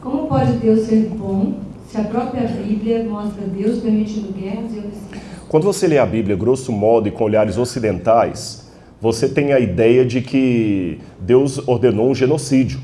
Como pode Deus ser bom se a própria Bíblia mostra Deus permitindo guerras e homicídios? Quando você lê a Bíblia, grosso modo, e com olhares ocidentais, você tem a ideia de que Deus ordenou um genocídio.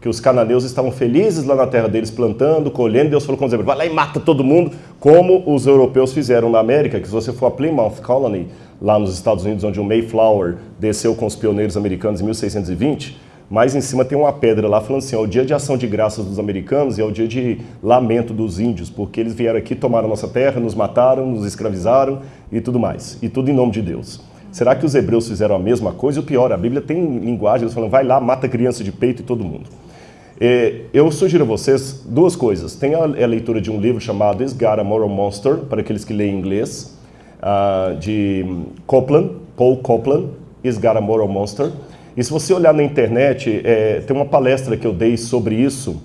Que os cananeus estavam felizes lá na terra deles, plantando, colhendo, Deus falou com os hebreus, vai lá e mata todo mundo, como os europeus fizeram na América, que se você for a Plymouth Colony, lá nos Estados Unidos, onde o Mayflower desceu com os pioneiros americanos em 1620, mais em cima tem uma pedra lá falando assim, é o dia de ação de graças dos americanos e é o dia de lamento dos índios, porque eles vieram aqui, tomaram nossa terra, nos mataram, nos escravizaram e tudo mais. E tudo em nome de Deus. Será que os hebreus fizeram a mesma coisa? O pior, a Bíblia tem linguagem, falando, vai lá, mata criança de peito e todo mundo. É, eu sugiro a vocês duas coisas. Tem a, a leitura de um livro chamado Is Moral Monster, para aqueles que leem inglês, uh, de Copland, Paul Copland, Is Moral Monster. E se você olhar na internet, é, tem uma palestra que eu dei sobre isso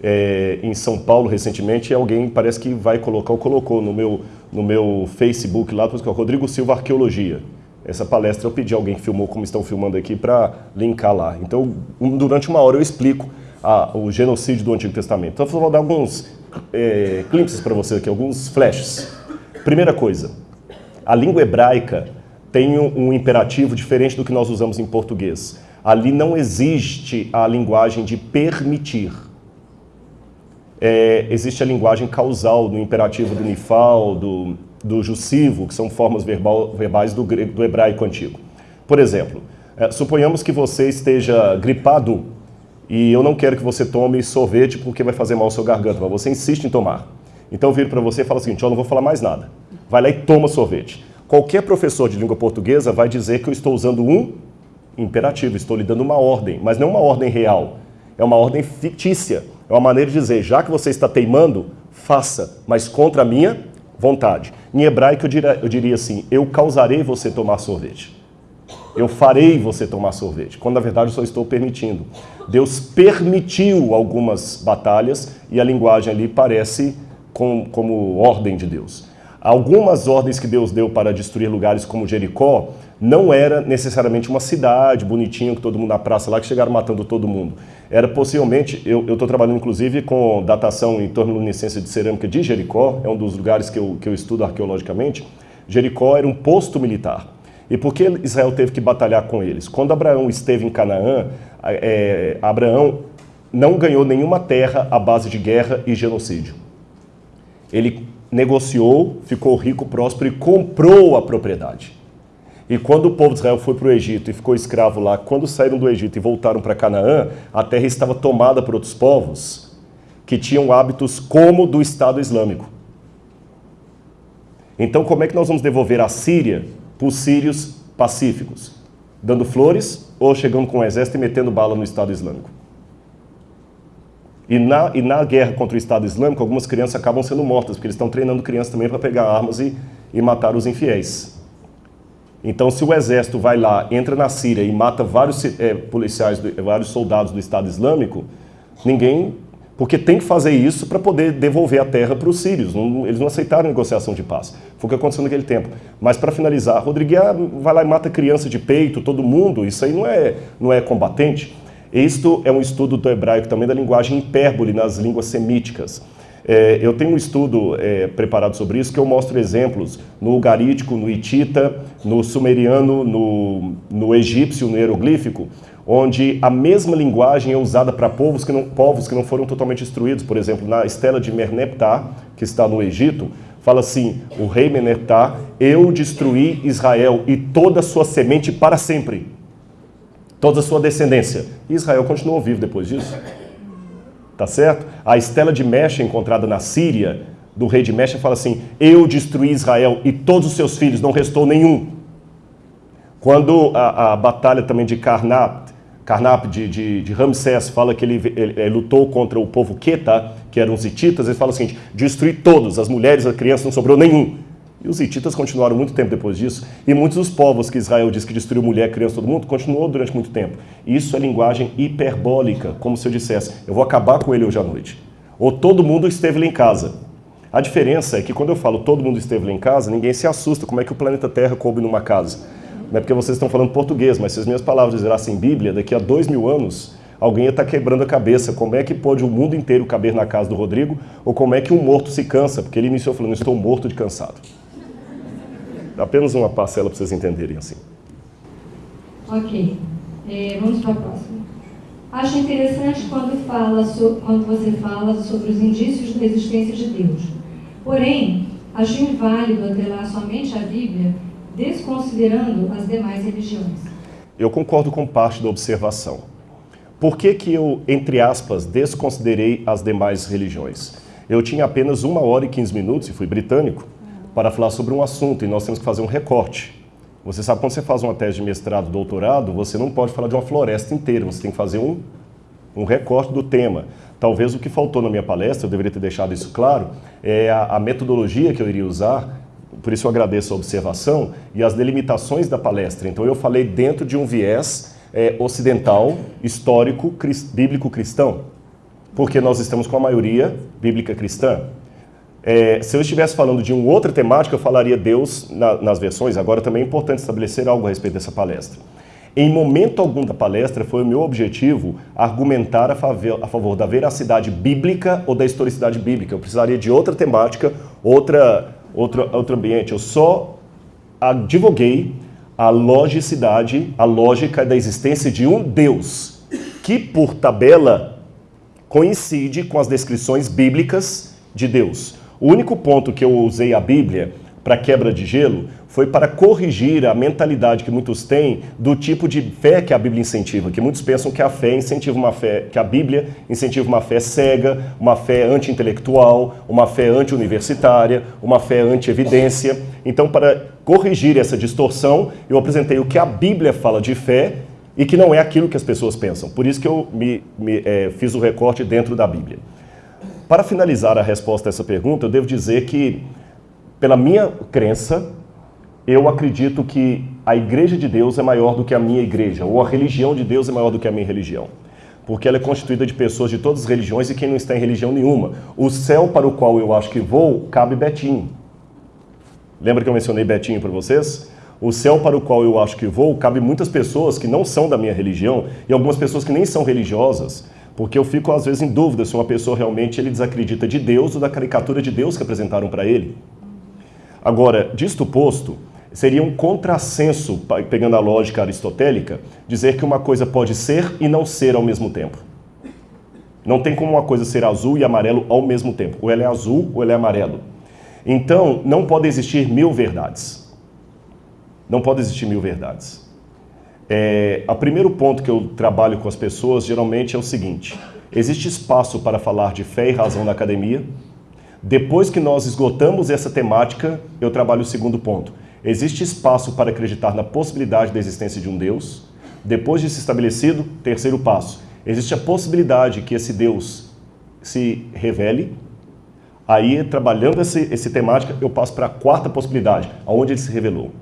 é, em São Paulo recentemente, e alguém parece que vai colocar, ou colocou no meu, no meu Facebook lá, que é o Rodrigo Silva Arqueologia. Essa palestra eu pedi alguém que filmou como estão filmando aqui para linkar lá. Então, durante uma hora eu explico a, o genocídio do Antigo Testamento. Então, eu vou dar alguns é, para você aqui, alguns flashes. Primeira coisa, a língua hebraica tem um imperativo diferente do que nós usamos em português. Ali não existe a linguagem de permitir. É, existe a linguagem causal do imperativo do nifal, do, do jussivo, que são formas verbal, verbais do, do hebraico antigo. Por exemplo, é, suponhamos que você esteja gripado e eu não quero que você tome sorvete porque vai fazer mal ao seu garganta, mas você insiste em tomar. Então eu viro para você e falo o seguinte, eu não vou falar mais nada. Vai lá e toma sorvete. Qualquer professor de língua portuguesa vai dizer que eu estou usando um imperativo, estou lhe dando uma ordem, mas não uma ordem real, é uma ordem fictícia. É uma maneira de dizer, já que você está teimando, faça, mas contra a minha vontade. Em hebraico eu diria, eu diria assim, eu causarei você tomar sorvete. Eu farei você tomar sorvete, quando na verdade eu só estou permitindo. Deus permitiu algumas batalhas e a linguagem ali parece com, como ordem de Deus. Algumas ordens que Deus deu para destruir lugares como Jericó não era necessariamente uma cidade bonitinha, com todo mundo na praça lá, que chegaram matando todo mundo. Era possivelmente, eu estou trabalhando inclusive com datação em torno-luminescência de cerâmica de Jericó, é um dos lugares que eu, que eu estudo arqueologicamente. Jericó era um posto militar. E por que Israel teve que batalhar com eles? Quando Abraão esteve em Canaã, é, Abraão não ganhou nenhuma terra à base de guerra e genocídio. Ele negociou, ficou rico, próspero e comprou a propriedade. E quando o povo de Israel foi para o Egito e ficou escravo lá, quando saíram do Egito e voltaram para Canaã, a terra estava tomada por outros povos que tinham hábitos como do Estado Islâmico. Então como é que nós vamos devolver a Síria para os sírios pacíficos? Dando flores ou chegando com o exército e metendo bala no Estado Islâmico? E na, e na guerra contra o Estado Islâmico, algumas crianças acabam sendo mortas, porque eles estão treinando crianças também para pegar armas e, e matar os infiéis. Então, se o exército vai lá, entra na Síria e mata vários é, policiais, vários soldados do Estado Islâmico, ninguém... Porque tem que fazer isso para poder devolver a terra para os sírios. Não, eles não aceitaram negociação de paz. Foi o que aconteceu naquele tempo. Mas para finalizar, Rodrigues vai lá e mata criança de peito, todo mundo. Isso aí não é, não é combatente. Isto é um estudo do hebraico também da linguagem hipérbole nas línguas semíticas. É, eu tenho um estudo é, preparado sobre isso que eu mostro exemplos no ugarítico, no hitita, no sumeriano, no, no egípcio, no hieroglífico, onde a mesma linguagem é usada para povos que, não, povos que não foram totalmente destruídos. Por exemplo, na estela de Merneptah, que está no Egito, fala assim, o rei Merneptah, eu destruí Israel e toda a sua semente para sempre toda a sua descendência. Israel continuou vivo depois disso. Tá certo? A estela de Mecha encontrada na Síria, do rei de Mecha, fala assim, eu destruí Israel e todos os seus filhos, não restou nenhum. Quando a, a batalha também de Karnap de, de, de, Ramsés fala que ele, ele, ele, lutou contra o povo Queta, que eram os hititas, ele fala o seguinte, destruí todos, as mulheres, as crianças, não sobrou nenhum. E os hititas continuaram muito tempo depois disso, e muitos dos povos que Israel diz que destruiu mulher, criança, todo mundo, continuou durante muito tempo. Isso é linguagem hiperbólica, como se eu dissesse, eu vou acabar com ele hoje à noite. Ou todo mundo esteve lá em casa. A diferença é que quando eu falo todo mundo esteve lá em casa, ninguém se assusta, como é que o planeta Terra coube numa casa? Não é porque vocês estão falando português, mas se as minhas palavras virassem Bíblia, daqui a dois mil anos, alguém ia estar quebrando a cabeça. Como é que pode o mundo inteiro caber na casa do Rodrigo? Ou como é que um morto se cansa? Porque ele iniciou falando, estou morto de cansado. Apenas uma parcela para vocês entenderem assim. Ok. É, vamos para a próxima. Acho interessante quando, fala so, quando você fala sobre os indícios da existência de Deus. Porém, acho inválido atrelar somente a Bíblia, desconsiderando as demais religiões. Eu concordo com parte da observação. Por que, que eu, entre aspas, desconsiderei as demais religiões? Eu tinha apenas uma hora e 15 minutos, e fui britânico, para falar sobre um assunto, e nós temos que fazer um recorte. Você sabe, quando você faz uma tese de mestrado, doutorado, você não pode falar de uma floresta inteira, você tem que fazer um, um recorte do tema. Talvez o que faltou na minha palestra, eu deveria ter deixado isso claro, é a, a metodologia que eu iria usar, por isso eu agradeço a observação, e as delimitações da palestra. Então eu falei dentro de um viés é, ocidental, histórico, bíblico cristão, porque nós estamos com a maioria bíblica cristã. É, se eu estivesse falando de uma outra temática, eu falaria Deus na, nas versões. Agora também é importante estabelecer algo a respeito dessa palestra. Em momento algum da palestra foi o meu objetivo argumentar a favor, a favor da veracidade bíblica ou da historicidade bíblica. Eu precisaria de outra temática, outra, outro, outro ambiente. Eu só advoguei a logicidade, a lógica da existência de um Deus que, por tabela, coincide com as descrições bíblicas de Deus. O único ponto que eu usei a Bíblia para quebra de gelo foi para corrigir a mentalidade que muitos têm do tipo de fé que a Bíblia incentiva, que muitos pensam que a fé incentiva uma fé, que a Bíblia incentiva uma fé cega, uma fé anti-intelectual, uma fé anti-universitária, uma fé anti-evidência. Então, para corrigir essa distorção, eu apresentei o que a Bíblia fala de fé e que não é aquilo que as pessoas pensam. Por isso que eu me, me é, fiz o recorte dentro da Bíblia. Para finalizar a resposta a essa pergunta, eu devo dizer que, pela minha crença, eu acredito que a igreja de Deus é maior do que a minha igreja, ou a religião de Deus é maior do que a minha religião. Porque ela é constituída de pessoas de todas as religiões e quem não está em religião nenhuma. O céu para o qual eu acho que vou, cabe Betinho. Lembra que eu mencionei Betinho para vocês? O céu para o qual eu acho que vou, cabe muitas pessoas que não são da minha religião e algumas pessoas que nem são religiosas porque eu fico, às vezes, em dúvida se uma pessoa realmente ele desacredita de Deus ou da caricatura de Deus que apresentaram para ele. Agora, disto posto, seria um contrassenso, pegando a lógica aristotélica, dizer que uma coisa pode ser e não ser ao mesmo tempo. Não tem como uma coisa ser azul e amarelo ao mesmo tempo. Ou ela é azul ou ela é amarelo. Então, não pode existir mil verdades. Não pode existir mil verdades. É, o primeiro ponto que eu trabalho com as pessoas geralmente é o seguinte: existe espaço para falar de fé e razão na academia. Depois que nós esgotamos essa temática, eu trabalho o segundo ponto. Existe espaço para acreditar na possibilidade da existência de um Deus. Depois de se estabelecido, terceiro passo. Existe a possibilidade que esse Deus se revele. Aí, trabalhando esse, esse temática, eu passo para a quarta possibilidade, aonde ele se revelou.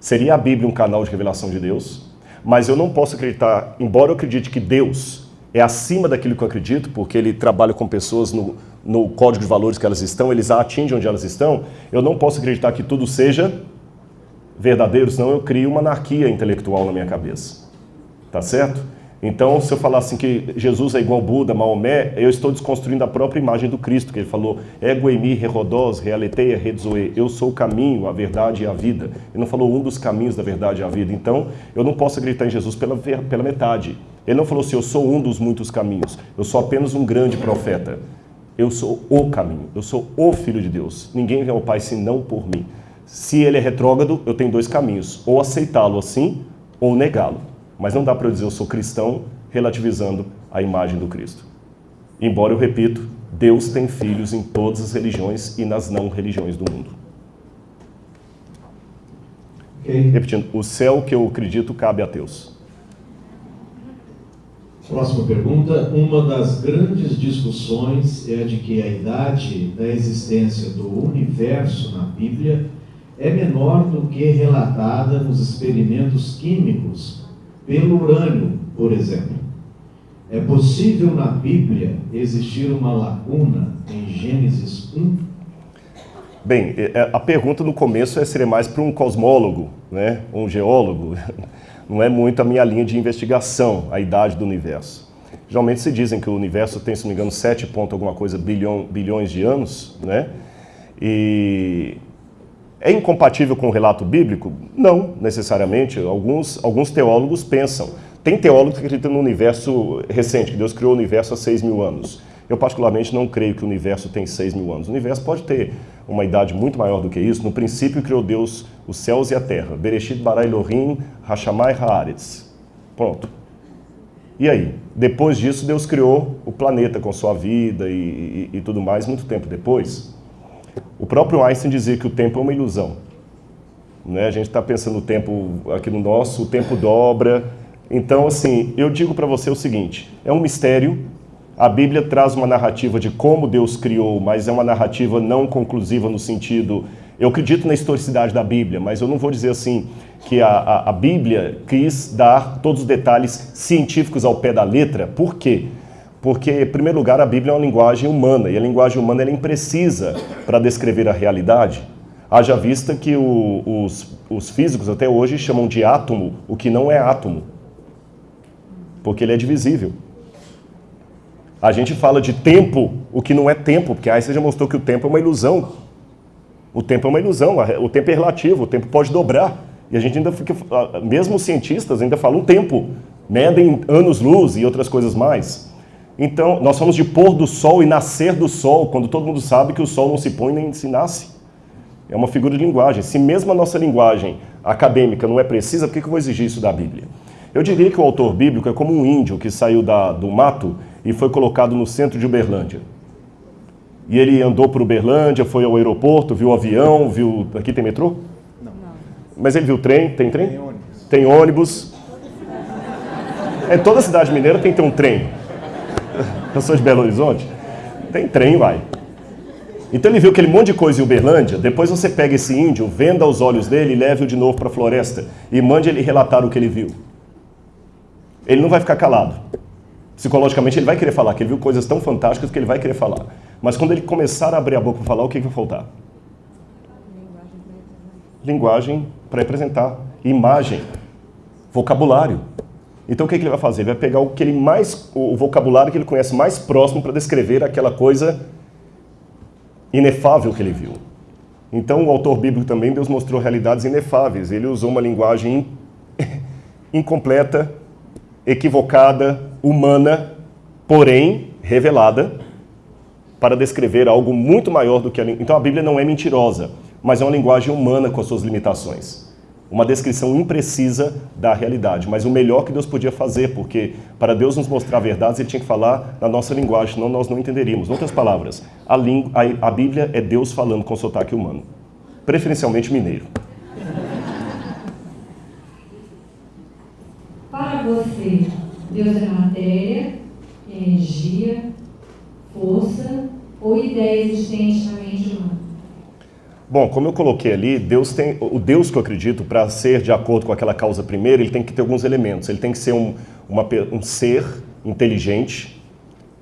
Seria a Bíblia um canal de revelação de Deus? Mas eu não posso acreditar, embora eu acredite que Deus é acima daquilo que eu acredito, porque ele trabalha com pessoas no, no código de valores que elas estão, eles atingem onde elas estão, eu não posso acreditar que tudo seja verdadeiro, senão eu crio uma anarquia intelectual na minha cabeça. Tá certo? Então, se eu falar assim que Jesus é igual Buda, Maomé, eu estou desconstruindo a própria imagem do Cristo, que ele falou, ego emi, rerodós, realeteia, redzoe, eu sou o caminho, a verdade e a vida. Ele não falou um dos caminhos da verdade e a vida. Então, eu não posso acreditar em Jesus pela, pela metade. Ele não falou assim, eu sou um dos muitos caminhos, eu sou apenas um grande profeta. Eu sou o caminho, eu sou o Filho de Deus. Ninguém vem ao Pai senão por mim. Se ele é retrógrado, eu tenho dois caminhos, ou aceitá-lo assim, ou negá-lo. Mas não dá para eu dizer eu sou cristão relativizando a imagem do Cristo. Embora eu repito, Deus tem filhos em todas as religiões e nas não religiões do mundo. Okay. Repetindo, o céu que eu acredito cabe a Deus. Próxima pergunta. Uma das grandes discussões é a de que a idade da existência do universo na Bíblia é menor do que relatada nos experimentos químicos pelo urânio, por exemplo. É possível na Bíblia existir uma lacuna em Gênesis 1? Bem, é, é, a pergunta no começo é, seria mais para um cosmólogo, né? um geólogo. Não é muito a minha linha de investigação, a idade do universo. Geralmente se dizem que o universo tem, se não me engano, 7 ponto alguma coisa bilhão, bilhões de anos, né? E é incompatível com o relato bíblico? Não, necessariamente. Alguns, alguns teólogos pensam. Tem teólogos que acreditam no universo recente, que Deus criou o universo há 6 mil anos. Eu, particularmente, não creio que o universo tem 6 mil anos. O universo pode ter uma idade muito maior do que isso. No princípio, criou Deus os céus e a terra. Bereshit bara Elohim, Hashamai haaretz. Pronto. E aí? Depois disso, Deus criou o planeta com sua vida e, e, e tudo mais, muito tempo depois. O próprio Einstein dizia que o tempo é uma ilusão. Né? A gente está pensando o tempo aqui no nosso, o tempo dobra. Então, assim, eu digo para você o seguinte, é um mistério, a Bíblia traz uma narrativa de como Deus criou, mas é uma narrativa não conclusiva no sentido... Eu acredito na historicidade da Bíblia, mas eu não vou dizer assim que a, a, a Bíblia quis dar todos os detalhes científicos ao pé da letra. Por quê? Porque, em primeiro lugar, a Bíblia é uma linguagem humana, e a linguagem humana é imprecisa para descrever a realidade. Haja vista que o, os, os físicos até hoje chamam de átomo o que não é átomo, porque ele é divisível. A gente fala de tempo, o que não é tempo, porque aí você já mostrou que o tempo é uma ilusão. O tempo é uma ilusão, o tempo é relativo, o tempo pode dobrar. E a gente ainda fica, mesmo os cientistas ainda falam tempo, medem anos-luz e outras coisas mais. Então, nós falamos de pôr do sol e nascer do sol, quando todo mundo sabe que o sol não se põe nem se nasce. É uma figura de linguagem. Se mesmo a nossa linguagem acadêmica não é precisa, por que eu vou exigir isso da Bíblia? Eu diria que o autor bíblico é como um índio que saiu da, do mato e foi colocado no centro de Uberlândia. E ele andou por Uberlândia, foi ao aeroporto, viu o avião, viu... Aqui tem metrô? Não. Mas ele viu trem? Tem trem? Tem ônibus. Tem ônibus. É, toda cidade mineira tem que ter um trem. Eu sou de Belo Horizonte. Tem trem, vai. Então ele viu aquele monte de coisa em Uberlândia, depois você pega esse índio, venda os olhos dele e leve-o de novo para a floresta e mande ele relatar o que ele viu. Ele não vai ficar calado psicologicamente ele vai querer falar, que ele viu coisas tão fantásticas que ele vai querer falar. Mas quando ele começar a abrir a boca para falar, o que, que vai faltar? Linguagem para representar, imagem, vocabulário. Então o que, que ele vai fazer? Ele vai pegar o que ele mais, o vocabulário que ele conhece mais próximo para descrever aquela coisa inefável que ele viu. Então o autor bíblico também, Deus mostrou realidades inefáveis. Ele usou uma linguagem incompleta, equivocada, humana, porém revelada, para descrever algo muito maior do que a Então a Bíblia não é mentirosa, mas é uma linguagem humana com as suas limitações. Uma descrição imprecisa da realidade, mas o melhor que Deus podia fazer, porque para Deus nos mostrar verdades, Ele tinha que falar na nossa linguagem, senão nós não entenderíamos. Em outras palavras, a, a, a Bíblia é Deus falando com sotaque humano, preferencialmente mineiro. Para você, Deus é matéria, energia, força ou ideia existente na mente humana? Bom, como eu coloquei ali, Deus tem, o Deus que eu acredito, para ser de acordo com aquela causa primeira, ele tem que ter alguns elementos. Ele tem que ser um, uma, um ser inteligente,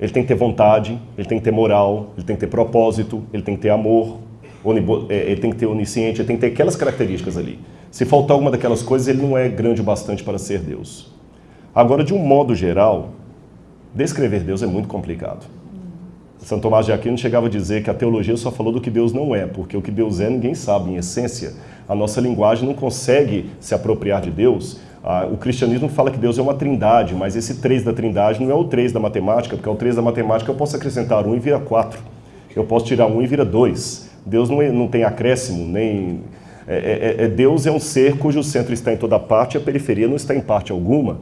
ele tem que ter vontade, ele tem que ter moral, ele tem que ter propósito, ele tem que ter amor, é, ele tem que ter onisciente, ele tem que ter aquelas características ali. Se faltar alguma daquelas coisas, ele não é grande o bastante para ser Deus. Agora, de um modo geral, descrever Deus é muito complicado. São Tomás de Aquino chegava a dizer que a teologia só falou do que Deus não é, porque o que Deus é ninguém sabe, em essência. A nossa linguagem não consegue se apropriar de Deus. Ah, o cristianismo fala que Deus é uma trindade, mas esse três da trindade não é o três da matemática, porque ao três da matemática eu posso acrescentar um e vira quatro. Eu posso tirar um e vira dois. Deus não, é, não tem acréscimo, nem... É, é, é, Deus é um ser cujo centro está em toda parte e a periferia não está em parte alguma.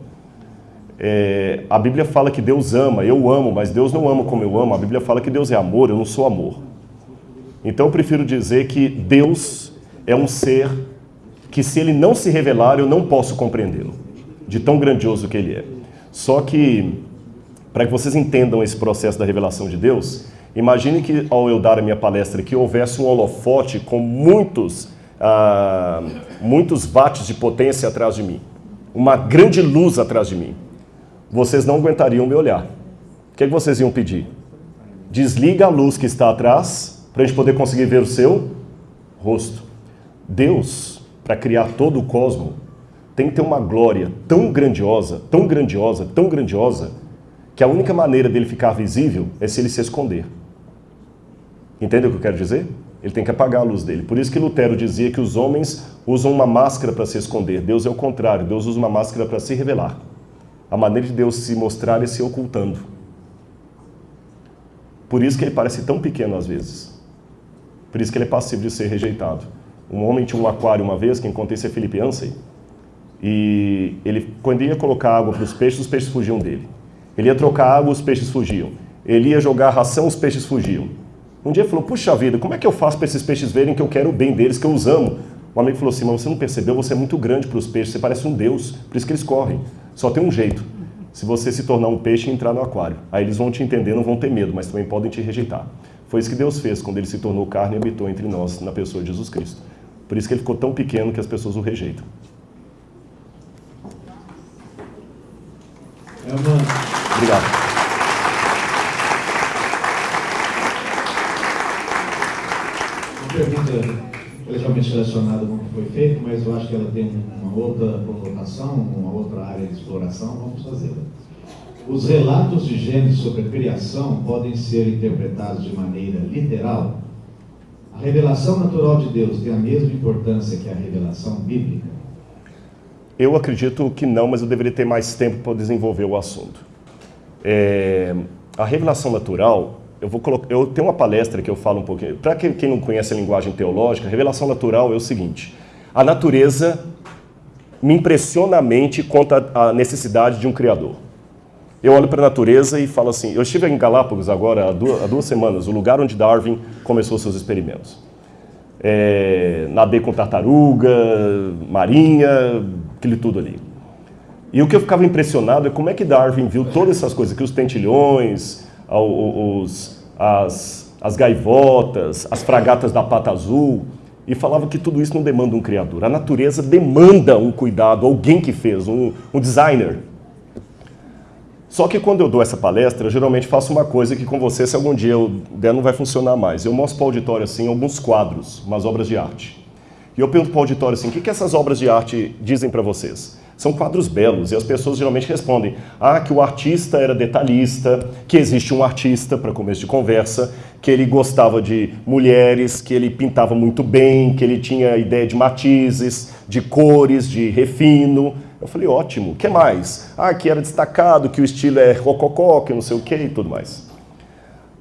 É, a Bíblia fala que Deus ama, eu amo, mas Deus não ama como eu amo. A Bíblia fala que Deus é amor, eu não sou amor. Então eu prefiro dizer que Deus é um ser que se ele não se revelar, eu não posso compreendê-lo, de tão grandioso que ele é. Só que, para que vocês entendam esse processo da revelação de Deus, imagine que ao eu dar a minha palestra aqui, houvesse um holofote com muitos, ah, muitos watts de potência atrás de mim. Uma grande luz atrás de mim vocês não aguentariam me olhar. O que, é que vocês iam pedir? Desliga a luz que está atrás para a gente poder conseguir ver o seu rosto. Deus, para criar todo o cosmo, tem que ter uma glória tão grandiosa, tão grandiosa, tão grandiosa, que a única maneira dele ficar visível é se ele se esconder. Entende o que eu quero dizer? Ele tem que apagar a luz dele. Por isso que Lutero dizia que os homens usam uma máscara para se esconder. Deus é o contrário. Deus usa uma máscara para se revelar. A maneira de Deus se mostrar é se ocultando. Por isso que ele parece tão pequeno às vezes. Por isso que ele é passivo de ser rejeitado. Um homem tinha um aquário uma vez, quem conta isso é Felipe Ansem, e ele, quando ia colocar água para os peixes, os peixes fugiam dele. Ele ia trocar água, os peixes fugiam. Ele ia jogar ração, os peixes fugiam. Um dia ele falou, puxa vida, como é que eu faço para esses peixes verem que eu quero o bem deles, que eu os amo? Um amigo falou assim, mas você não percebeu, você é muito grande para os peixes, você parece um deus, por isso que eles correm. Só tem um jeito, se você se tornar um peixe e entrar no aquário. Aí eles vão te entender, não vão ter medo, mas também podem te rejeitar. Foi isso que Deus fez quando ele se tornou carne e habitou entre nós, na pessoa de Jesus Cristo. Por isso que ele ficou tão pequeno que as pessoas o rejeitam. É uma, Obrigado. uma pergunta legalmente relacionada com o que foi feito, mas eu acho que ela tem uma outra conotação, uma outra área de exploração, vamos fazê-la. Os relatos de Gênesis sobre a criação podem ser interpretados de maneira literal? A revelação natural de Deus tem a mesma importância que a revelação bíblica? Eu acredito que não, mas eu deveria ter mais tempo para desenvolver o assunto. É, a revelação natural, eu vou colocar, eu tenho uma palestra que eu falo um pouquinho. Para quem, não conhece a linguagem teológica, a revelação natural é o seguinte: a natureza me impressiona a mente quanto à necessidade de um criador. Eu olho para a natureza e falo assim: eu estive em Galápagos agora há duas, há duas semanas, o lugar onde Darwin começou seus experimentos. É, nadei com tartaruga, marinha, aquele tudo ali. E o que eu ficava impressionado é como é que Darwin viu todas essas coisas, que os tentilhões, os, as, as gaivotas, as fragatas da pata azul, e falava que tudo isso não demanda um criador. A natureza demanda um cuidado, alguém que fez, um, um designer. Só que quando eu dou essa palestra, geralmente faço uma coisa que com você, se algum dia eu der, não vai funcionar mais. Eu mostro para o auditório assim alguns quadros, umas obras de arte. E eu pergunto para o auditório assim, o que, que essas obras de arte dizem para vocês? São quadros belos e as pessoas geralmente respondem: ah, que o artista era detalhista, que existe um artista, para começo de conversa, que ele gostava de mulheres, que ele pintava muito bem, que ele tinha ideia de matizes, de cores, de refino. Eu falei: ótimo, o que mais? Ah, que era destacado, que o estilo é rococó, que não sei o que e tudo mais.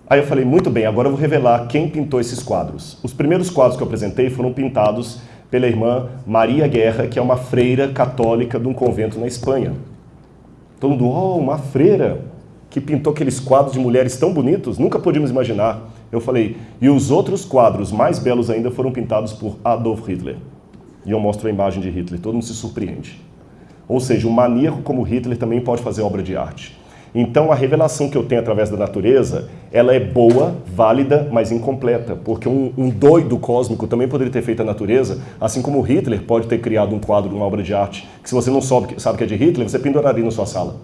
Aí eu falei: muito bem, agora eu vou revelar quem pintou esses quadros. Os primeiros quadros que eu apresentei foram pintados pela irmã Maria Guerra, que é uma freira católica de um convento na Espanha. Todo mundo, oh, uma freira que pintou aqueles quadros de mulheres tão bonitos, nunca podíamos imaginar. Eu falei, e os outros quadros mais belos ainda foram pintados por Adolf Hitler. E eu mostro a imagem de Hitler, todo mundo se surpreende. Ou seja, um maníaco como Hitler também pode fazer obra de arte. Então a revelação que eu tenho através da natureza, ela é boa, válida, mas incompleta, porque um, um, doido cósmico também poderia ter feito a natureza, assim como Hitler pode ter criado um quadro, uma obra de arte, que se você não sabe, sabe que é de Hitler, você penduraria na sua sala.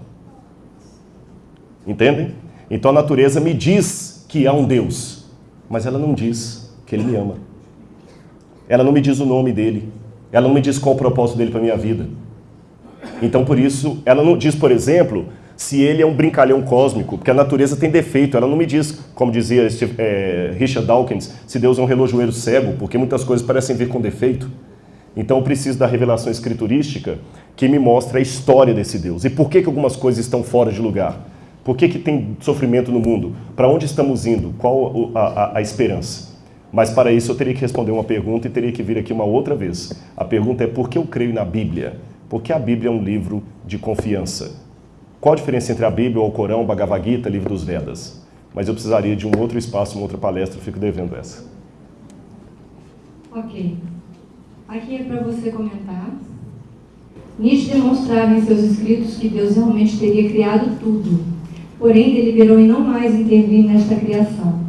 Entendem? Então a natureza me diz que há um Deus, mas ela não diz que ele me ama. Ela não me diz o nome dele. Ela não me diz qual o propósito dele para minha vida. Então por isso, ela não diz, por exemplo, se ele é um brincalhão cósmico, porque a natureza tem defeito. Ela não me diz, como dizia é, Richard Dawkins, se Deus é um relojoeiro cego, porque muitas coisas parecem vir com defeito. Então eu preciso da revelação escriturística que me mostra a história desse Deus. E por que, que algumas coisas estão fora de lugar? Por que, que tem sofrimento no mundo? Para onde estamos indo? Qual a, a, a esperança? Mas para isso eu teria que responder uma pergunta e teria que vir aqui uma outra vez. A pergunta é por que eu creio na Bíblia? Porque a Bíblia é um livro de confiança. Qual a diferença entre a Bíblia, o Corão, o Bhagavad Gita, livro dos Vedas? Mas eu precisaria de um outro espaço, uma outra palestra, eu fico devendo essa. Ok. Aqui é para você comentar. Nietzsche demonstrava em seus escritos que Deus realmente teria criado tudo, porém deliberou em não mais intervir nesta criação.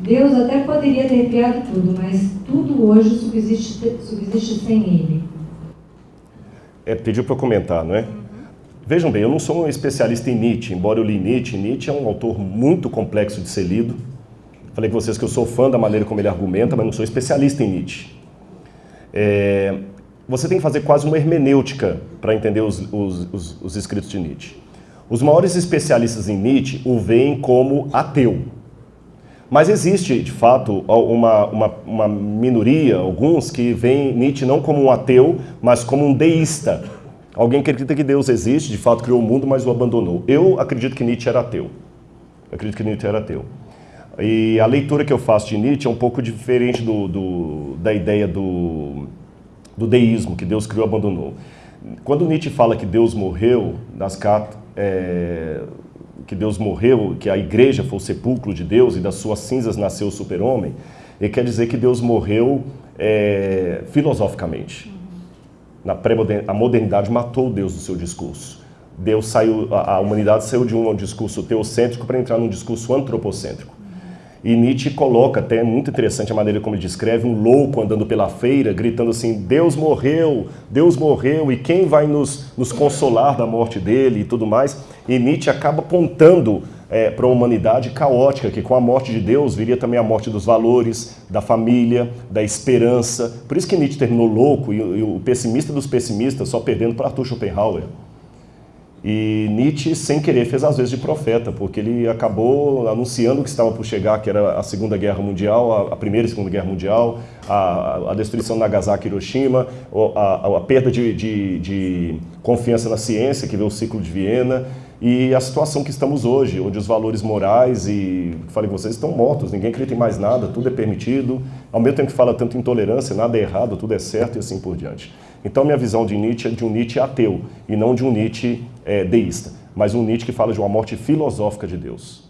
Deus até poderia ter criado tudo, mas tudo hoje subsiste, subsiste sem Ele. É, pediu para eu comentar, não é? Vejam bem, eu não sou um especialista em Nietzsche, embora eu li Nietzsche. Nietzsche é um autor muito complexo de ser lido. Falei com vocês que eu sou fã da maneira como ele argumenta, mas não sou especialista em Nietzsche. É, você tem que fazer quase uma hermenêutica para entender os, os, os, os, escritos de Nietzsche. Os maiores especialistas em Nietzsche o veem como ateu. Mas existe, de fato, uma, uma, uma minoria, alguns, que veem Nietzsche não como um ateu, mas como um deísta. Alguém acredita que Deus existe, de fato criou o mundo, mas o abandonou. Eu acredito que Nietzsche era ateu. Eu acredito que Nietzsche era ateu. E a leitura que eu faço de Nietzsche é um pouco diferente do, do da ideia do, do deísmo, que Deus criou e abandonou. Quando Nietzsche fala que Deus morreu, nas é, que Deus morreu, que a igreja foi o sepulcro de Deus e das suas cinzas nasceu o super-homem, ele quer dizer que Deus morreu é, filosoficamente. Na pré a modernidade matou Deus do seu discurso. Deus saiu, a, a humanidade saiu de um discurso teocêntrico para entrar num discurso antropocêntrico. E Nietzsche coloca, até é muito interessante a maneira como ele descreve, um louco andando pela feira, gritando assim, Deus morreu, Deus morreu, e quem vai nos, nos consolar da morte dele e tudo mais? E Nietzsche acaba apontando é, para uma humanidade caótica, que com a morte de Deus viria também a morte dos valores, da família, da esperança. Por isso que Nietzsche terminou louco e, e o pessimista dos pessimistas só perdendo para Arthur Schopenhauer. E Nietzsche, sem querer, fez às vezes de profeta, porque ele acabou anunciando o que estava por chegar, que era a Segunda Guerra Mundial, a, Primeira e Segunda Guerra Mundial, a, a destruição de Nagasaki e Hiroshima, a, a perda de, de, de, confiança na ciência, que veio o ciclo de Viena, e a situação que estamos hoje, onde os valores morais e, falei vocês, estão mortos, ninguém acredita em mais nada, tudo é permitido, ao mesmo tempo que fala tanto intolerância, nada é errado, tudo é certo e assim por diante. Então minha visão de Nietzsche é de um Nietzsche ateu e não de um Nietzsche é, deísta, mas um Nietzsche que fala de uma morte filosófica de Deus.